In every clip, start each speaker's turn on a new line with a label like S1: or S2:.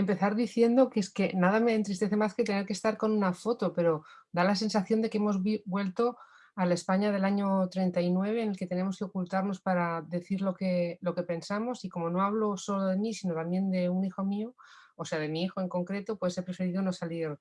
S1: empezar diciendo que es que nada me entristece más que tener que estar con una foto, pero da la sensación de que hemos vuelto a la España del año 39 en el que tenemos que ocultarnos para decir lo que, lo que pensamos y como no hablo solo de mí, sino también de un hijo mío, o sea, de mi hijo en concreto, pues he preferido no salir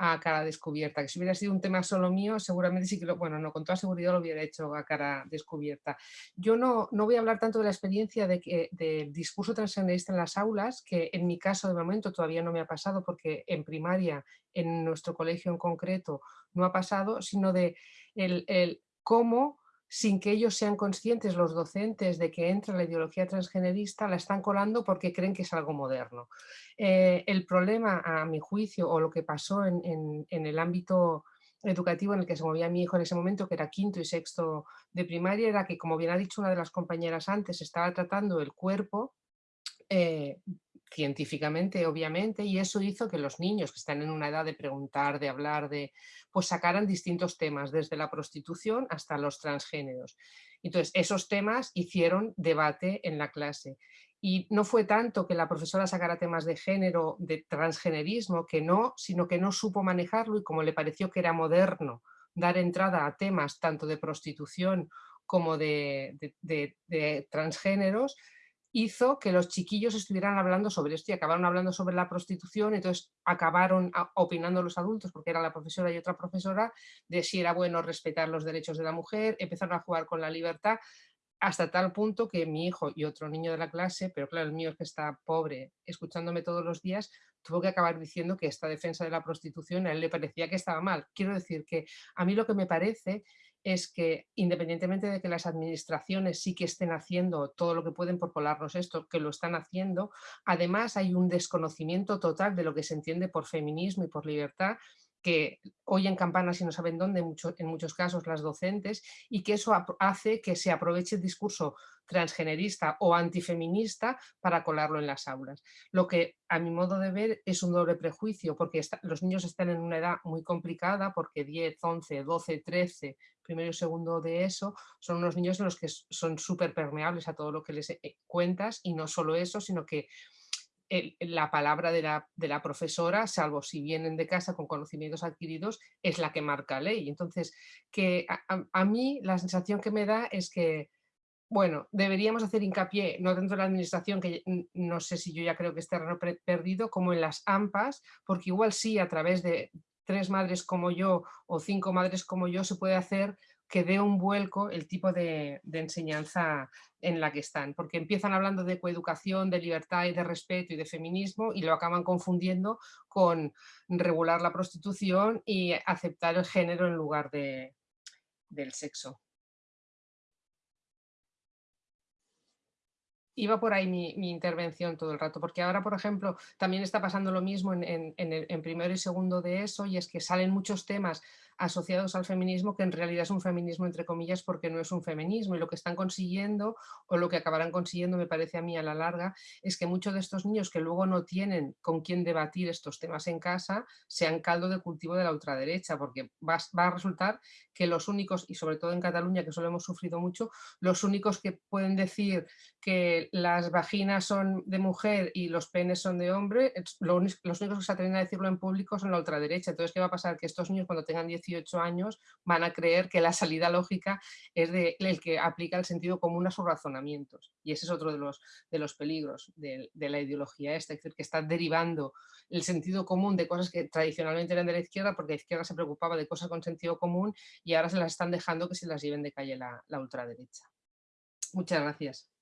S1: a cara descubierta, que si hubiera sido un tema solo mío, seguramente sí que lo, bueno, no, con toda seguridad lo hubiera hecho a cara descubierta. Yo no, no voy a hablar tanto de la experiencia de que, del discurso transgenerista en las aulas, que en mi caso de momento todavía no me ha pasado porque en primaria, en nuestro colegio en concreto, no ha pasado, sino de el, el cómo sin que ellos sean conscientes, los docentes, de que entra la ideología transgenerista, la están colando porque creen que es algo moderno. Eh, el problema, a mi juicio, o lo que pasó en, el ámbito educativo en el que se movía mi hijo en ese momento, que era quinto y sexto de primaria, era que, como bien ha dicho una de las compañeras antes, estaba tratando el cuerpo eh, científicamente, obviamente, y eso hizo que los niños que están en una edad de preguntar, de hablar, de, pues sacaran distintos temas, desde la prostitución hasta los transgéneros. Entonces, esos temas hicieron debate en la clase. Y no fue tanto que la profesora sacara temas de género, de transgenerismo, que no, sino que no supo manejarlo y como le pareció que era moderno dar entrada a temas tanto de prostitución como de, de transgéneros, hizo que los chiquillos estuvieran hablando sobre esto y acabaron hablando sobre la prostitución, entonces acabaron opinando los adultos, porque era la profesora y otra profesora, de si era bueno respetar los derechos de la mujer, empezaron a jugar con la libertad, hasta tal punto que mi hijo y otro niño de la clase, pero claro, el mío es que está pobre, escuchándome todos los días, tuvo que acabar diciendo que esta defensa de la prostitución a él le parecía que estaba mal. Quiero decir que a mí lo que me parece es que independientemente de que las administraciones sí que estén haciendo todo lo que pueden por colarnos esto, que lo están haciendo, además hay un desconocimiento total de lo que se entiende por feminismo y por libertad que oyen campanas y no saben dónde, en muchos casos las docentes, y que eso hace que se aproveche el discurso transgenerista o antifeminista para colarlo en las aulas. Lo que a mi modo de ver es un doble prejuicio, porque los niños están en una edad muy complicada, porque 10, 11, 12, 13, primero y segundo de eso, son unos niños en los que son súper permeables a todo lo que les eh, cuentas, y no solo eso, sino que la palabra de la, profesora, salvo si vienen de casa con conocimientos adquiridos, es la que marca ley. Entonces, que a, mí la sensación que me da es que, bueno, deberíamos hacer hincapié, no dentro de la administración, que no sé si yo ya creo que es terreno perdido, como en las AMPAs, porque igual sí, a través de tres madres como yo o cinco madres como yo, se puede hacer que dé un vuelco el tipo de, enseñanza en la que están, porque empiezan hablando de coeducación, de libertad y de respeto y de feminismo y lo acaban confundiendo con regular la prostitución y aceptar el género en lugar de, del sexo. Iba por ahí mi, intervención todo el rato, porque ahora, por ejemplo, también está pasando lo mismo en, primero y segundo de eso, y es que salen muchos temas asociados al feminismo que en realidad es un feminismo entre comillas porque no es un feminismo y lo que están consiguiendo o lo que acabarán consiguiendo me parece a mí a la larga es que muchos de estos niños que luego no tienen con quién debatir estos temas en casa sean caldo de cultivo de la ultraderecha porque va a resultar que los únicos, y sobre todo en Cataluña que solo hemos sufrido mucho, los únicos que pueden decir que las vaginas son de mujer y los penes son de hombre, los únicos que se atreven a decirlo en público son la ultraderecha. Entonces, ¿qué va a pasar? Que estos niños cuando tengan 10 años van a creer que la salida lógica es el que aplica el sentido común a sus razonamientos. Y ese es otro de los, peligros de, la ideología esta, es decir, que está derivando el sentido común de cosas que tradicionalmente eran de la izquierda, porque la izquierda se preocupaba de cosas con sentido común y ahora se las están dejando que se las lleven de calle la ultraderecha. Muchas gracias.